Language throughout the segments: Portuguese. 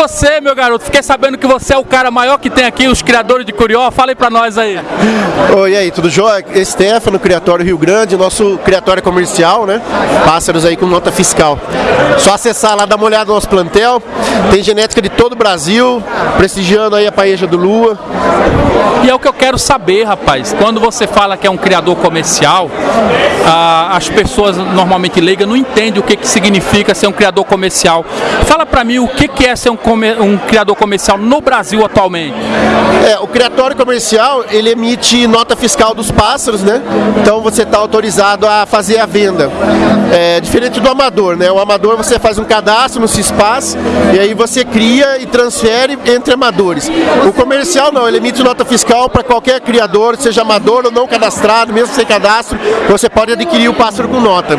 você, meu garoto. Fiquei sabendo que você é o cara maior que tem aqui, os criadores de Curió. Fala aí pra nós aí. Oi, e aí, tudo jóia? Stefano, Criatório Rio Grande, nosso criatório comercial, né? Pássaros aí com nota fiscal. Só acessar lá, dar uma olhada no nosso plantel. Tem genética de todo o Brasil, prestigiando aí a paeja do Lua. E é o que eu quero saber, rapaz. Quando você fala que é um criador comercial, ah, as pessoas normalmente leigas não entendem o que, que significa ser um criador comercial. Fala pra mim o que, que é ser um, um criador comercial no Brasil atualmente. É, o criatório comercial, ele emite nota fiscal dos pássaros, né? Então você está autorizado a fazer a venda. É, diferente do amador, né? O amador você faz um cadastro no CISPAS e aí você cria e transfere entre amadores. O comercial não, ele emite nota fiscal para qualquer criador, seja amador ou não cadastrado, mesmo sem cadastro, você pode adquirir o pássaro com nota.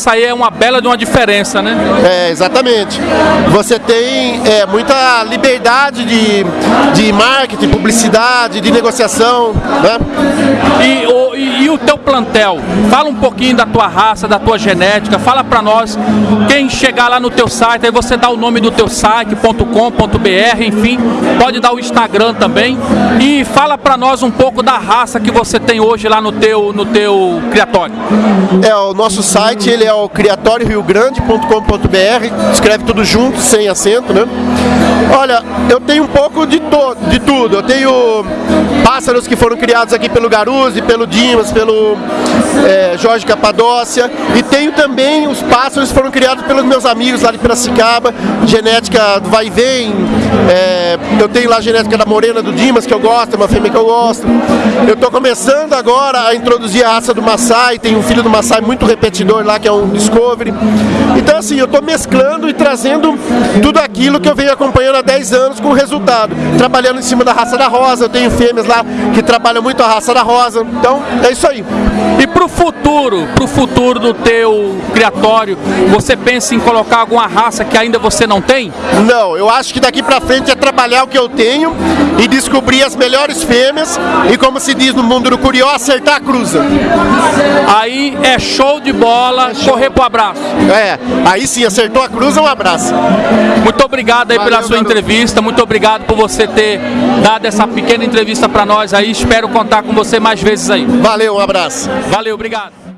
Essa aí é uma bela de uma diferença, né? É, exatamente. Você tem é, muita liberdade de, de marketing, publicidade, de negociação, né? E o, e- e o teu plantel? Fala um pouquinho da tua raça, da tua genética, fala pra nós. Quem chegar lá no teu site, aí você dá o nome do teu site, .com.br, enfim, pode dar o Instagram também. E fala pra nós um pouco da raça que você tem hoje lá no teu, no teu criatório. É, o nosso site ele é o criatórioriogrande.com.br, escreve tudo junto, sem acento, né? Olha, eu tenho um pouco de, de tudo. Eu tenho pássaros que foram criados aqui pelo Garuzzi, pelo Dimas, pelo é, Jorge Capadócia. E tenho também os pássaros que foram criados pelos meus amigos lá de Piracicaba, genética do vai e vem. é, eu tenho lá a genética da Morena do Dimas, que eu gosto, é uma fêmea que eu gosto. Eu estou começando agora a introduzir a raça do Maasai, tem um filho do Maasai muito repetidor lá, que é um Discovery. Então assim, eu estou mesclando e trazendo tudo aquilo que eu venho acompanhando há 10 anos com resultado. Trabalhando em cima da raça da rosa, eu tenho fêmeas lá que trabalham muito a raça da rosa. Então, é isso aí. E pro futuro, pro futuro do teu criatório, você pensa em colocar alguma raça que ainda você não tem? Não, eu acho que daqui pra frente é trabalhar o que eu tenho e descobrir as melhores fêmeas e como se diz no mundo do curió, acertar a cruza. Aí é show de bola, correr pro abraço. É, aí sim, acertou a cruza, um abraço. Muito obrigado aí pela Valeu, sua garoto. entrevista, muito obrigado por você ter dado essa pequena entrevista pra nós aí. Espero contar com você mais vezes aí. Valeu, um abraço. Valeu, obrigado.